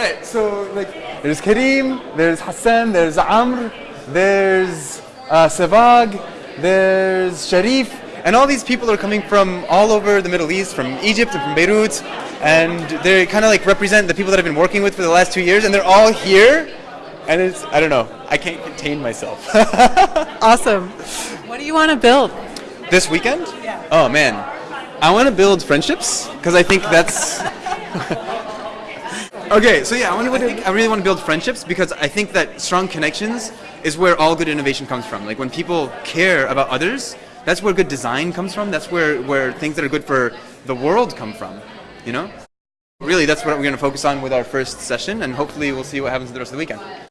right. So like, there's Kareem, there's Hassan, there's Amr, there's uh, Sevag, there's Sharif, and all these people are coming from all over the Middle East, from Egypt and from Beirut, and they kind of like represent the people that I've been working with for the last two years, and they're all here. And it's I don't know, I can't contain myself. Awesome. What do you want to build? this weekend? Yeah. Oh man, I want to build friendships because I think that's. okay, so yeah, I, wanna, I, think I really want to build friendships because I think that strong connections is where all good innovation comes from. Like when people care about others, that's where good design comes from. That's where where things that are good for the world come from. You know. Really, that's what we're going to focus on with our first session, and hopefully we'll see what happens the rest of the weekend.